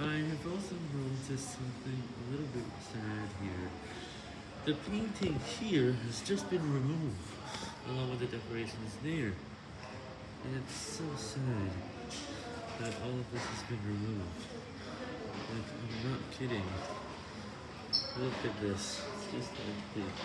I have also noticed something a little bit sad here. The painting here has just been removed, along with the decorations there. And it's so sad that all of this has been removed. Like, I'm not kidding. Look at this. It's just like empty.